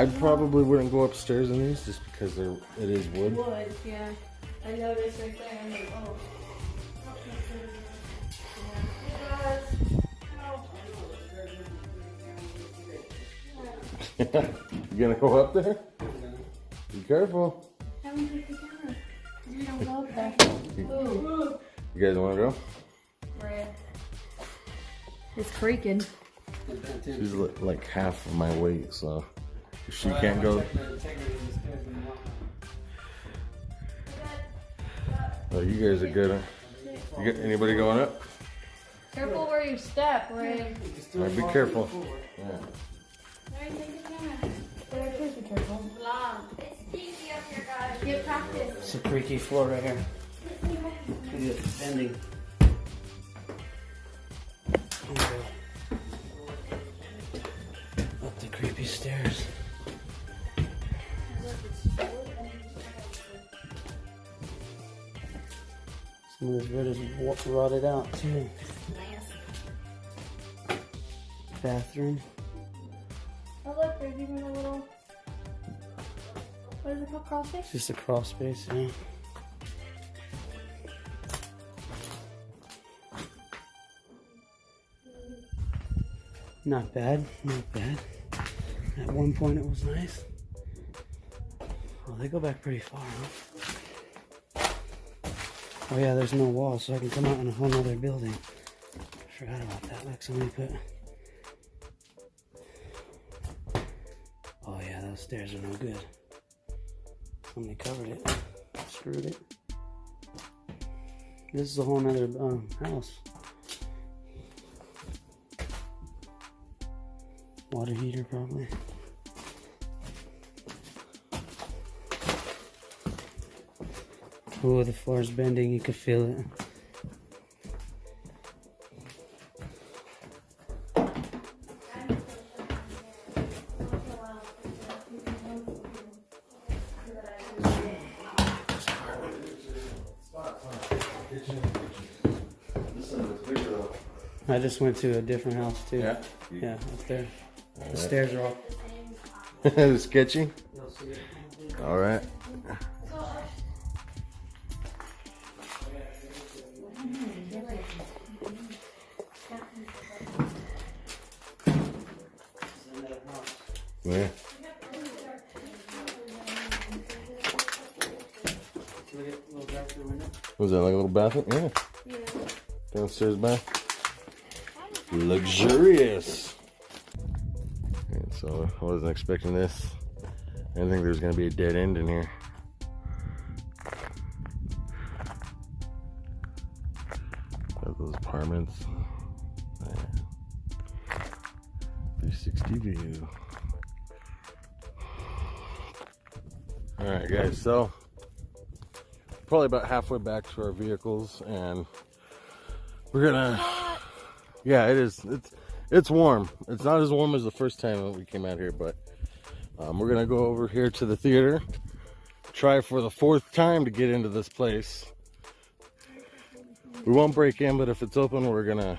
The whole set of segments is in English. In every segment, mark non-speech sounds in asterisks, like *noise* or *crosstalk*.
I probably wouldn't go upstairs in these just because they're it is wood. Wood, yeah. I noticed right there. I'm like, oh. *laughs* you gonna go up there? Be careful. Haven't take the camera. You don't go up there. Ooh. You guys want to go? Right. It's creaking. She's like half of my weight, so if she can't go. Oh, you guys are good. You got anybody going up? Careful where you step, Ray. Alright, be careful. Yeah. Ray, take the camera. Ray, please be careful. Long. It's stinky up here, guys. Get practice. It's a creaky floor right here. It's bending. Of this wood is wa- rotted out too. Bathroom. Oh, look, there's even a little. What is it called? Crawl space? Just a crawl space, yeah. Not bad, not bad. At one point it was nice. Well, they go back pretty far, huh? Oh yeah, there's no wall, so I can come out in a whole nother building. Forgot about that. Look, somebody put... Oh yeah, those stairs are no good. Somebody covered it, screwed it. This is a whole nother um, house. Water heater, probably. Oh, the floor is bending. You can feel it. I just went to a different house too. Yeah. Yeah, up there. The stairs are all. *laughs* Sketchy. All right. Yeah. Was that like a little bathroom? Yeah. Downstairs bath. Luxurious. And so I wasn't expecting this. I didn't think there was gonna be a dead end in here. Got those apartments. Yeah. 360 view. Alright guys, so probably about halfway back to our vehicles and we're gonna yeah it is it's it's warm. It's not as warm as the first time that we came out here but um, we're gonna go over here to the theater try for the fourth time to get into this place. We won't break in but if it's open we're gonna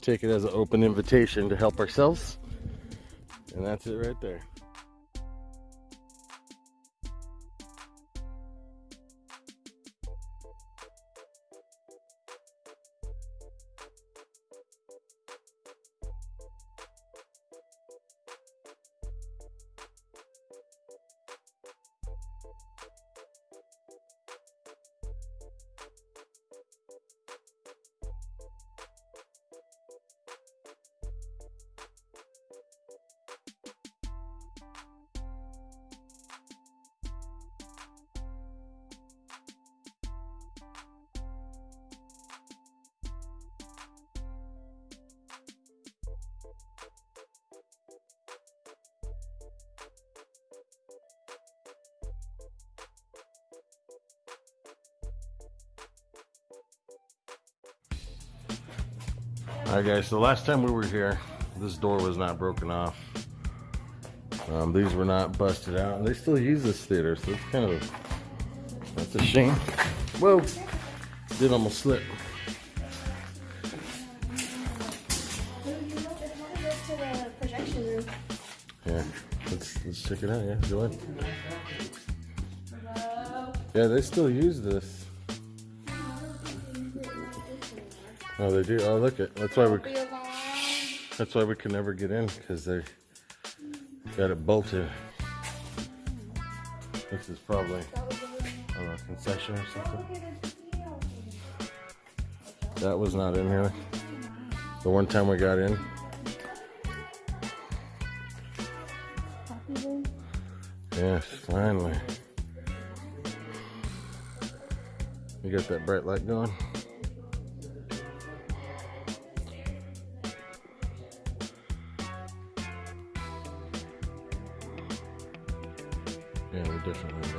take it as an open invitation to help ourselves. And that's it right there Alright guys, so last time we were here, this door was not broken off. Um, these were not busted out. They still use this theater, so it's kind of, that's a shame. Whoa, did almost slip. Yeah, let's, let's Let's check it out. Yeah, go ahead. Yeah, they still use this. Oh, they do. Oh, look it. That's why we. That's why we can never get in because they got it bolted. This is probably a I don't know, concession or something. Look at this video. That was not in here. The one time we got in. Yes, finally. You got that bright light going? Yeah, we definitely too.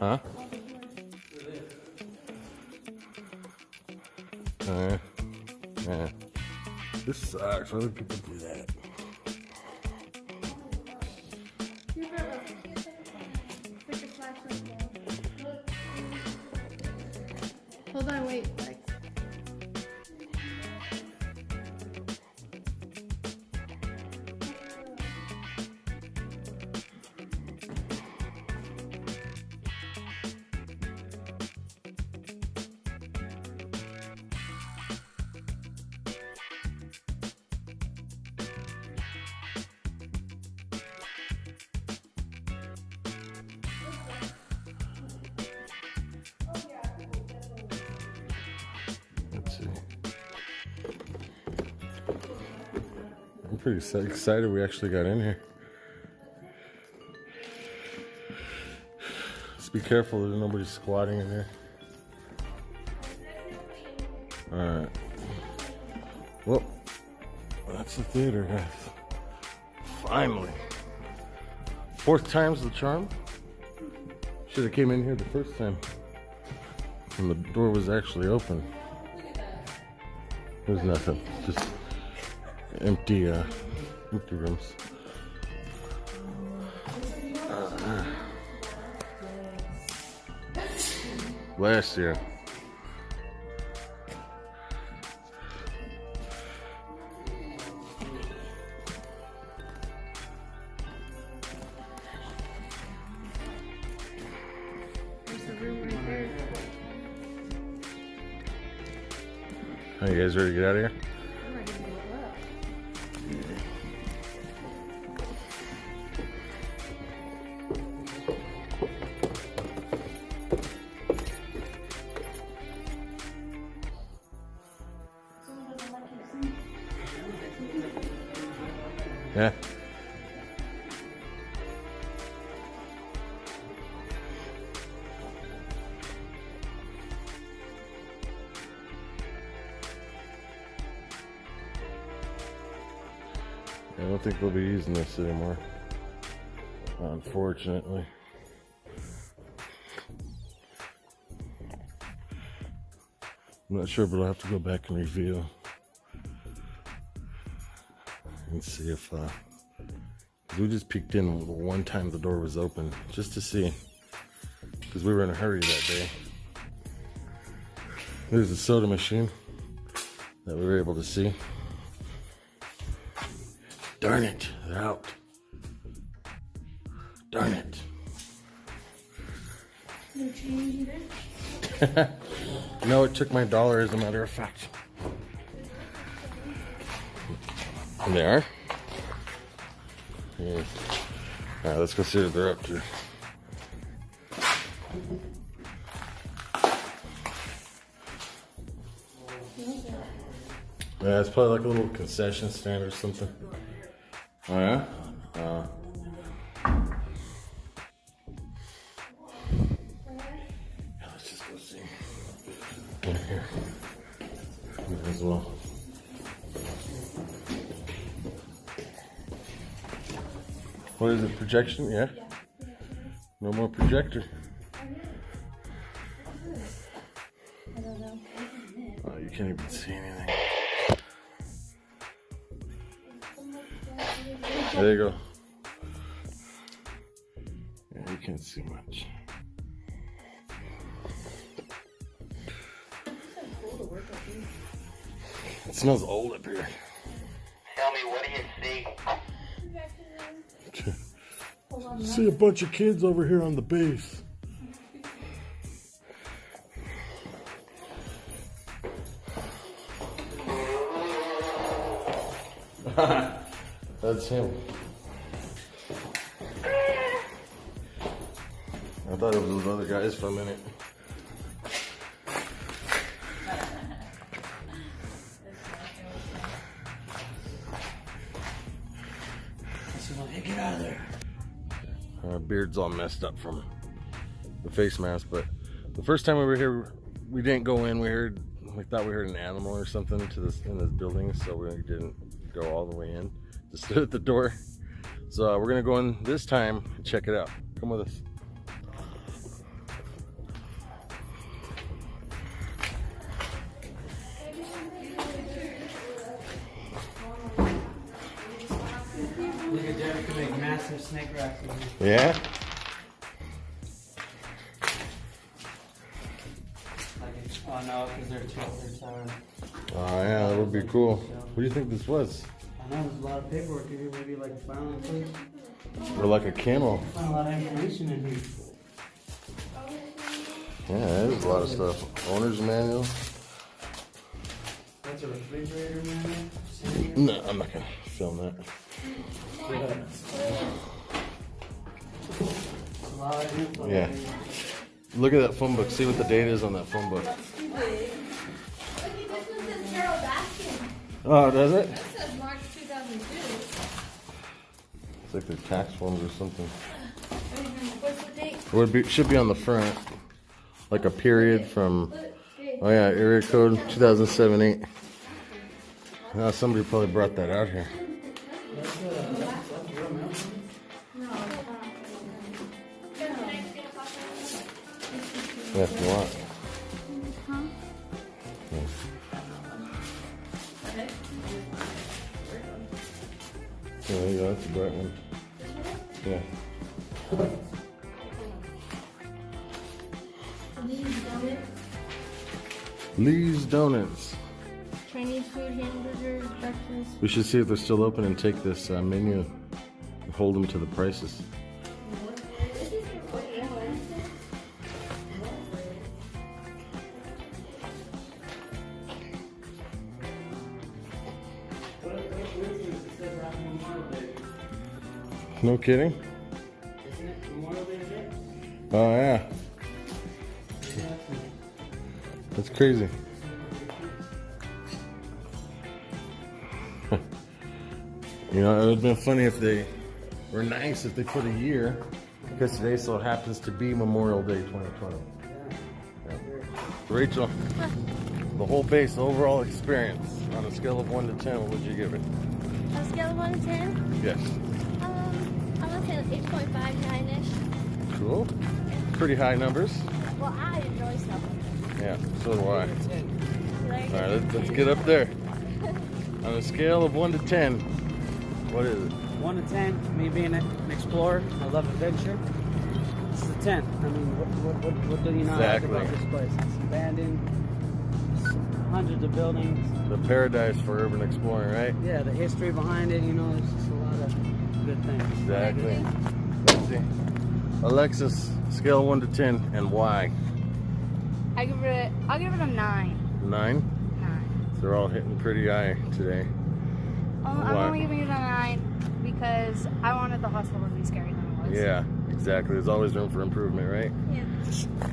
Huh? Uh, yeah. This sucks. Why would people do that? Hold on, wait. I'm pretty excited we actually got in here. Just be careful that nobody's squatting in here. Alright. Well, that's the theater, guys. Finally. Fourth time's the charm. Should have came in here the first time. And the door was actually open. There's nothing. Just empty, uh, empty rooms. Uh, last year. Are you guys ready to get out of here? Yeah. I don't think we'll be using this anymore. Unfortunately. I'm not sure, but I'll have to go back and review and see if uh, we just peeked in one time the door was open just to see because we were in a hurry that day. There's a soda machine that we were able to see. Darn it, they're out. Darn it. No change either. *laughs* No, it took my dollar as a matter of fact. They are? Yeah. Alright, let's go see what they're up to. Yeah, it's probably like a little concession stand or something. Oh yeah? Uh, yeah, let's just go see. In here. As well. What is it? Projection? Yeah. No more projector. Oh, you can't even see anything. There you go. Yeah, you can't see much. It smells old up here. Tell me, what do you see? See a bunch of kids over here on the base. *laughs* That's him. I thought it was those other guys for a minute. Beard's all messed up from the face mask, but the first time we were here, we didn't go in. We heard, we thought we heard an animal or something to this in this building, so we didn't go all the way in. Just *laughs* stood at the door. So uh, we're gonna go in this time and check it out. Come with us. Look at Derek can make massive snake racks. Yeah. Oh no, because they're too, they're towering. Oh yeah, that would be cool. What do you think this was? I know there's a lot of paperwork in here, maybe like filing things. Or like a camel? Find a lot of information in here. Yeah, there's a lot of stuff. Owner's manual. That's a refrigerator man. Sitting here. No, I'm not gonna film that. A lot of info in Yeah. Look at that phone book. See what the date is on that phone book. Look, this one says Carol Baskin. Oh, does it? This says March 2002. It's like their tax forms or something. Mm-hmm. What's the date? It would be should be on the front, like a period from. Oh yeah, area code 2007 8. Now somebody probably brought that out here. Yeah, if you want. There you go. That's a bright one. Yeah. These donuts, Lee's Donuts. Chinese food, hamburgers, breakfast. We should see if they're still open and take this uh, menu and hold them to the prices. No kidding? Isn't it Memorial Day today? Oh yeah, that's crazy. *laughs* you know, it would have been funny if they were nice if they put a year because today so happens to be Memorial Day 2020. Yeah. Rachel, the whole base, overall experience on a scale of 1 to 10, what would you give it? On a scale of 1 to 10, Yes. Um, I'm gonna say like 8.5, 9-ish. Cool. Pretty high numbers. Well, I enjoy stuff. Yeah, so do I. Like, All right, let's, let's get up there. *laughs* On a scale of 1 to 10, what is it? One to ten, me being an explorer, I love adventure. This is a ten. I mean, what, what, what, what do you not Exactly. like about this place? It's abandoned, s- hundreds of buildings. The paradise for urban exploring, right? Yeah, the history behind it, you know, there's just a lot of good things. Exactly. Let's see. Alexis, scale 1 to 10, and why? I give it, I'll give it a 9. 9? 9. They're all hitting pretty high today. Um, I'm only giving it a 9 because I wanted the hospital to be scary than it was. Yeah, exactly. There's always room for improvement, right? Yeah.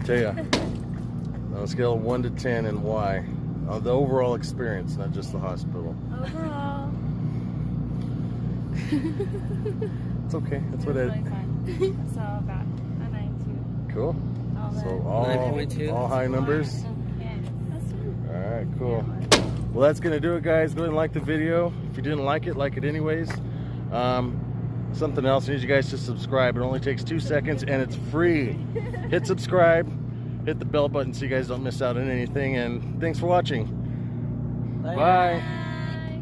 Tell ya. *laughs* On a scale of 1 to 10, and why? Uh, the overall experience, not just the hospital. Overall, It's okay. That's what it it. was really fun. so I got a 9 Cool. All So all, 9.2. all high numbers. Yeah. All right, cool. Well, that's gonna do it, guys. Go ahead and like the video. If you didn't like it, like it anyways. Um, something else, I need you guys to subscribe. It only takes two seconds and it's free. hit subscribe, hit the bell button so you guys don't miss out on anything. And thanks for watching. Bye.